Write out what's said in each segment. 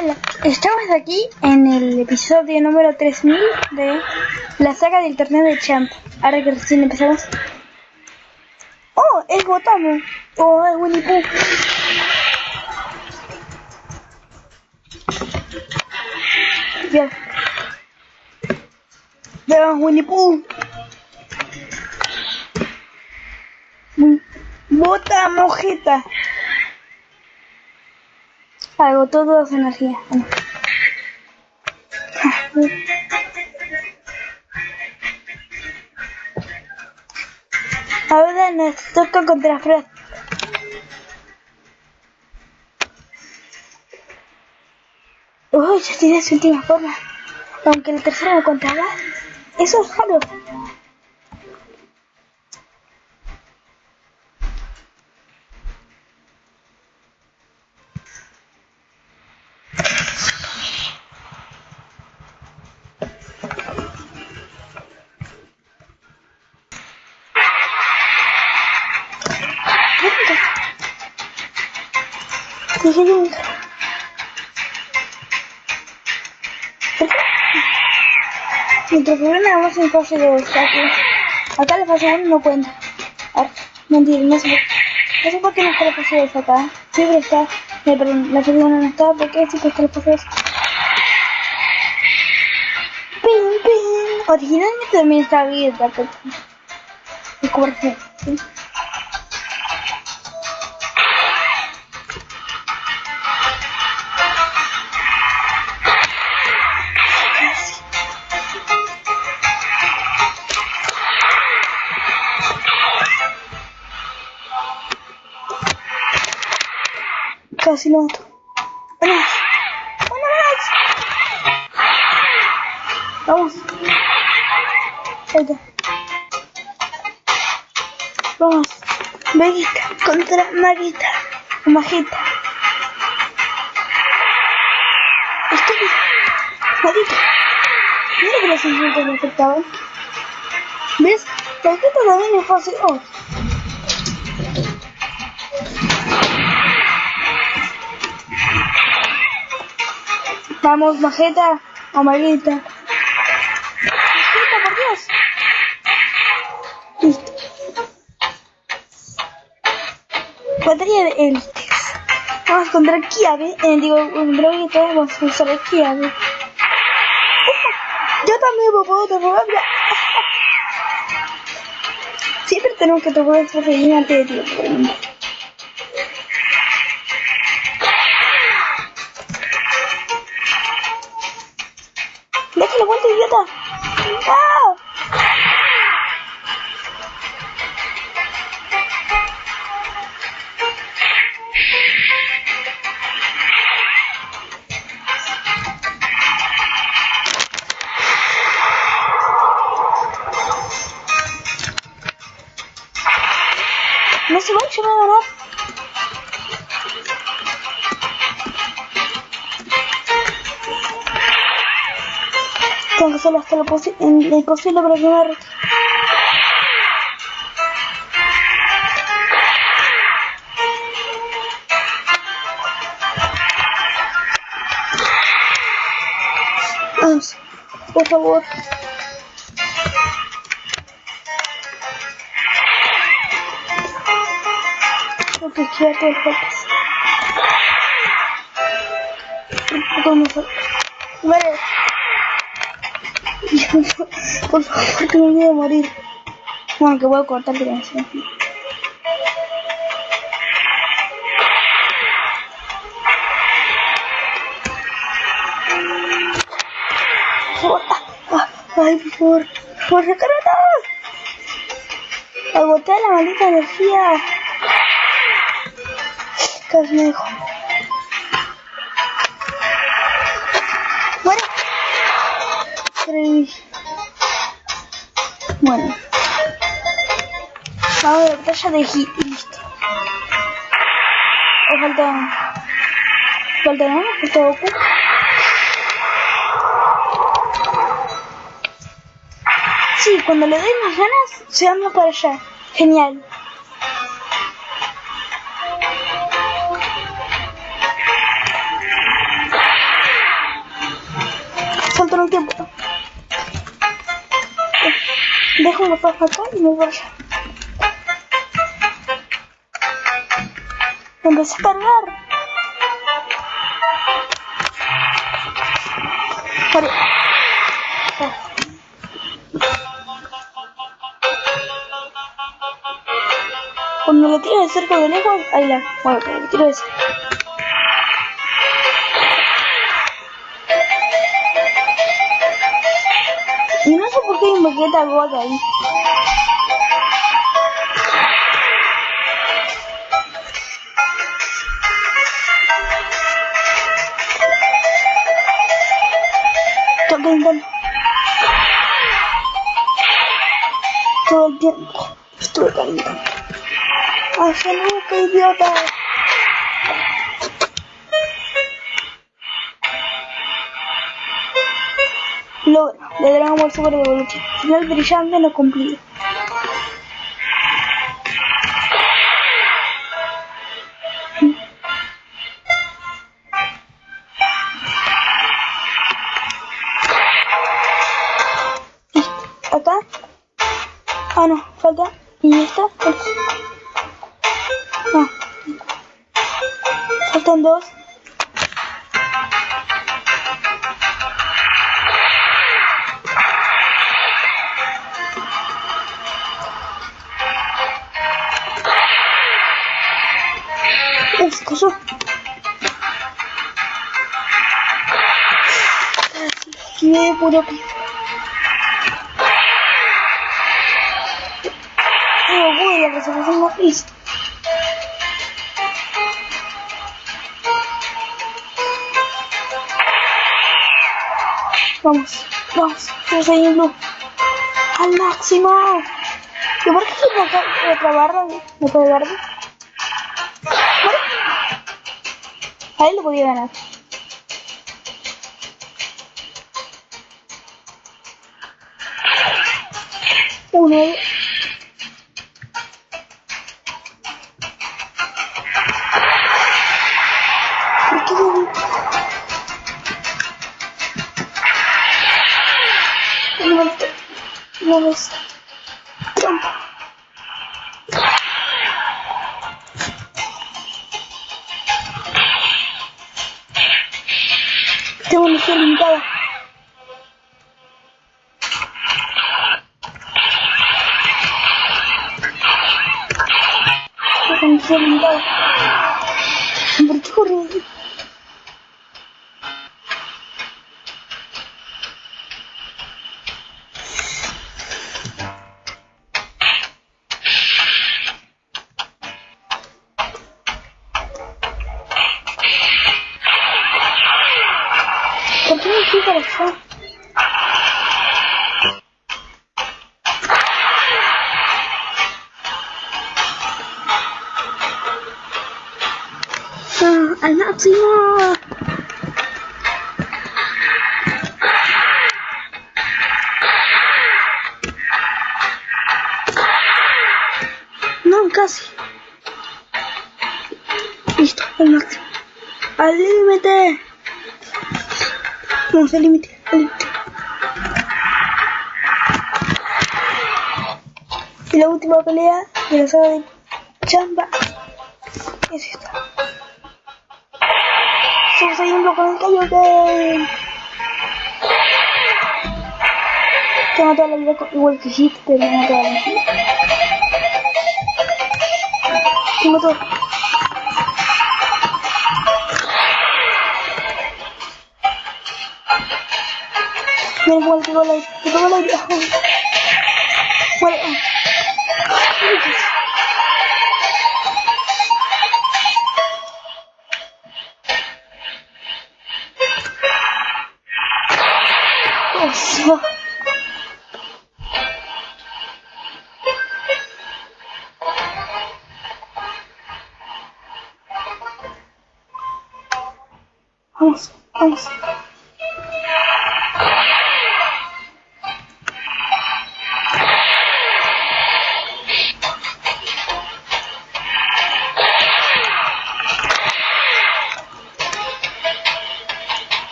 Estamos aquí en el episodio número 3000 de la saga del torneo de Champ. Ahora que recién empezamos. ¡Oh! ¡Es Gotamo! ¡Oh! ¡Es Winnie Pooh! Ya. Veamos Winnie Pooh. Bota mojeta. Agotó toda su energía. Ahora nos toca contra Frost. Uy, ya tiene su última forma. Aunque el tercero no contaba. Eso es raro. Nuestro problema es en fase 2, aquí. Acá 1 no cuenta. Mentira, no sé. No sé por qué no está la fase 2 acá. Siempre está. La 1 no está. ¿Por qué siempre está la fase 2? Ping, ping. Originalmente también está abierta. Casi lo mato. Una más. Una más. Vamos. Está. Vamos. Vegeta contra Maguita. O Magita. Estúpido. Maldito. Mira que los insultos me afectaban. ¿Ves? Vegeta también es fácil. Oh. Vamos, Majeta Maguita. Majeta, por Dios. Listo. Batería de Elitex. Vamos contra Kiabe. Eh, digo, contra Vegeta. Vamos a usar el yo también me puedo mira. Siempre tenemos que tomar esta reina de tiempo. Tengo que hacerlo hasta lo posi en- lo para arre- Vamos, por favor. Tengo que todos los golpes. Un poco mejor. Vale. Por favor, que me olvide de morir. Bueno, que voy a cortar la canción. Por favor. Ay, por favor. Por recarga. Agoté la maldita energía. Casi me Vamos a la batalla de hit y listo. O falta... Falta nada, falta Goku. Sí, cuando le doy más ganas, se anda para allá. Genial. en el tiempo. Dejo una paja acá y me voy. Empecé a cargar. Cuando lo tiro de cerca de lejos, ahí la. Bueno, lo tiro de cerca. No sé por qué hay un Vegeta God ahí. Estoy calentando. Todo el tiempo estuve calentando. ¡Hacia nunca, idiota! Logro de Dragon Ball Super Evolution. Final brillante no cumplido. Acá. Ah, no, falta. ¿Y esta? No. Faltan dos. Que. Oh, a la resolución Blue. Al máximo. ¿Y por qué que otra barra? ¿Me puede verde? Bueno. A él lo podía ganar. Uno. ¿Por qué no? No me No Tengo energía limitada. ¿Por qué corre? ¿Por qué me fui para allá? Ah, ¡Al máximo! No, casi. Listo, al máximo. ¡Al límite! Vamos al límite, al límite. Y la última pelea de la saga de Chamba es esta. Somos siguiendo con el Kaioken. Tengo toda la vida igual que Hit, pero no toda la vida. Tengo todo. Mira cómo le pegó el aire. Le pegó possible. Almost, almost.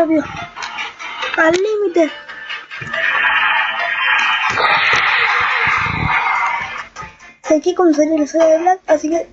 Al límite. Sé que con serio no soy de Black, así que